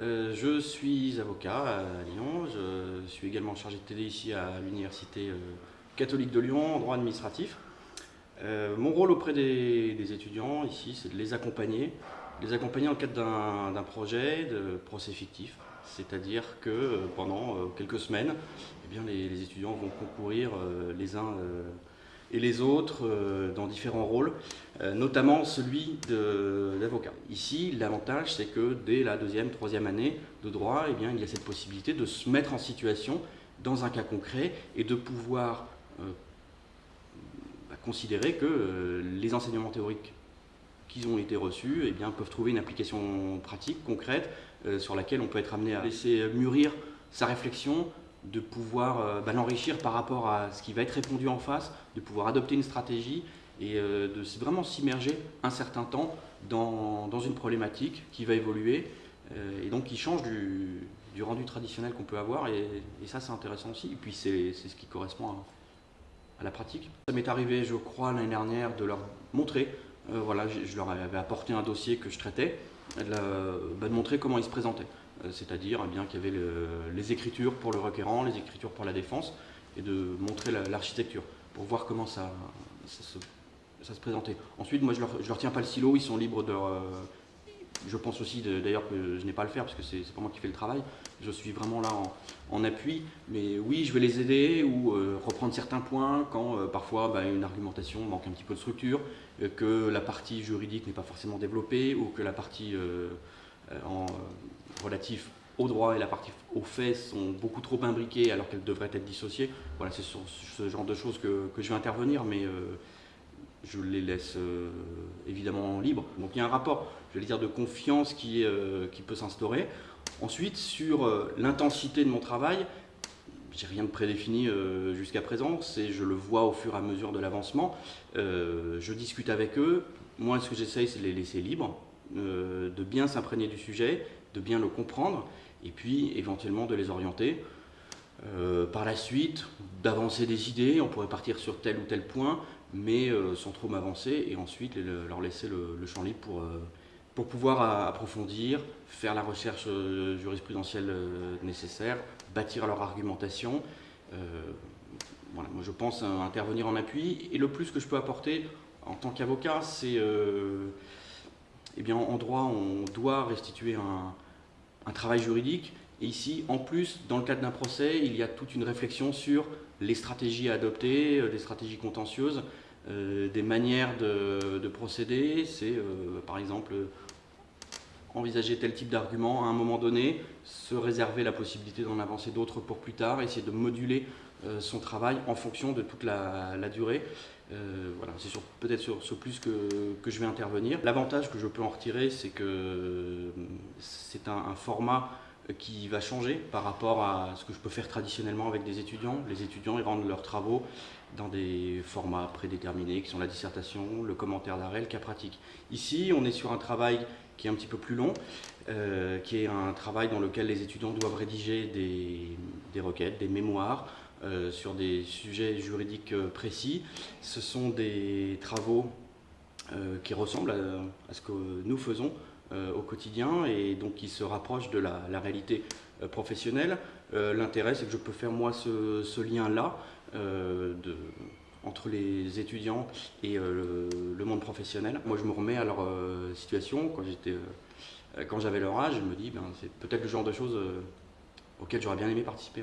Euh, je suis avocat à Lyon, je suis également chargé de TD ici à l'Université euh, catholique de Lyon droit administratif. Euh, mon rôle auprès des, étudiants ici, c'est de les accompagner, les accompagner en cadre d'un projet de procès fictif, c'est-à-dire que pendant quelques semaines, eh bien, les, étudiants vont concourir les uns et les autres euh, dans différents rôles, euh, notamment celui d'avocat. Ici, l'avantage, c'est que dès la deuxième, troisième année de droit, eh bien, il y a cette possibilité de se mettre en situation dans un cas concret et de pouvoir euh, bah, considérer que les enseignements théoriques qui ont été reçus eh bien, peuvent trouver une application pratique, concrète, sur laquelle on peut être amené à laisser mûrir sa réflexion, de pouvoir euh, bah, l'enrichir par rapport à ce qui va être répondu en face, de pouvoir adopter une stratégie et euh, de vraiment s'immerger un certain temps dans, une problématique qui va évoluer euh, et donc qui change du, rendu traditionnel qu'on peut avoir et, ça c'est intéressant aussi et puis c'est ce qui correspond à, la pratique. Ça m'est arrivé je crois l'année dernière de leur montrer, voilà, je, leur avais apporté un dossier que je traitais, de, bah, de montrer comment ils se présentaient. Euh, c'est-à-dire eh bien qu'il y avait les écritures pour le requérant, les écritures pour la défense, et de montrer l'architecture pour voir comment ça, ça, se, présentait. Ensuite, moi je leur, leur tiens pas le silo, ils sont libres de... Euh, je pense aussi d'ailleurs que je n'ai pas à le faire parce que c'est pas moi qui fais le travail, je suis vraiment là en, appui, mais oui, je vais les aider ou euh, reprendre certains points quand parfois bah, une argumentation manque un petit peu de structure, que la partie juridique n'est pas forcément développée ou que la partie en, relatifs au droit et la partie aux faits sont beaucoup trop imbriquées alors qu'elles devraient être dissociées. Voilà, c'est sur ce genre de choses que, je vais intervenir, mais euh, je les laisse euh, évidemment libres. Donc il y a un rapport, je vais dire, de confiance qui, euh, qui peut s'instaurer. Ensuite, sur l'intensité de mon travail, j'ai rien de prédéfini jusqu'à présent, c'est je le vois au fur et à mesure de l'avancement. je discute avec eux. Moi, ce que j'essaye, c'est de les laisser libres, de bien s'imprégner du sujet de bien le comprendre et puis éventuellement de les orienter. Euh, par la suite, d'avancer des idées, on pourrait partir sur tel ou tel point, mais euh, sans trop m'avancer, et ensuite leur laisser le, champ libre pour, euh, pour pouvoir approfondir, faire la recherche jurisprudentielle nécessaire, bâtir leur argumentation. voilà, moi je pense intervenir en appui, et le plus que je peux apporter en tant qu'avocat, c'est, eh bien en droit, on doit restituer un, travail juridique. Et ici, en plus, dans le cadre d'un procès, il y a toute une réflexion sur les stratégies à adopter, euh, des stratégies contentieuses, euh, des manières de, procéder. C'est euh, par exemple envisager tel type d'argument à un moment donné, se réserver la possibilité d'en avancer d'autres pour plus tard, essayer de moduler son travail en fonction de toute la, durée. voilà, c'est peut-être sur ce plus que, je vais intervenir. L'avantage que je peux en retirer, c'est que c'est un, format qui va changer par rapport à ce que je peux faire traditionnellement avec des étudiants. Les étudiants ils rendent leurs travaux dans des formats prédéterminés qui sont la dissertation, le commentaire d'arrêt, le cas pratique. Ici, on est sur un travail qui est un petit peu plus long, euh, qui est un travail dans lequel les étudiants doivent rédiger des, requêtes, des mémoires euh, sur des sujets juridiques euh, précis. Ce sont des travaux qui ressemblent à, ce que nous faisons au quotidien et donc qui se rapproche de la, réalité euh, professionnelle. L'intérêt, c'est que je peux faire moi ce, lien-là entre les étudiants et le, monde professionnel. Moi, je me remets à leur situation quand j'étais, quand j'avais leur âge, je me dis, ben, c'est peut-être le genre de choses auxquelles j'aurais bien aimé participer.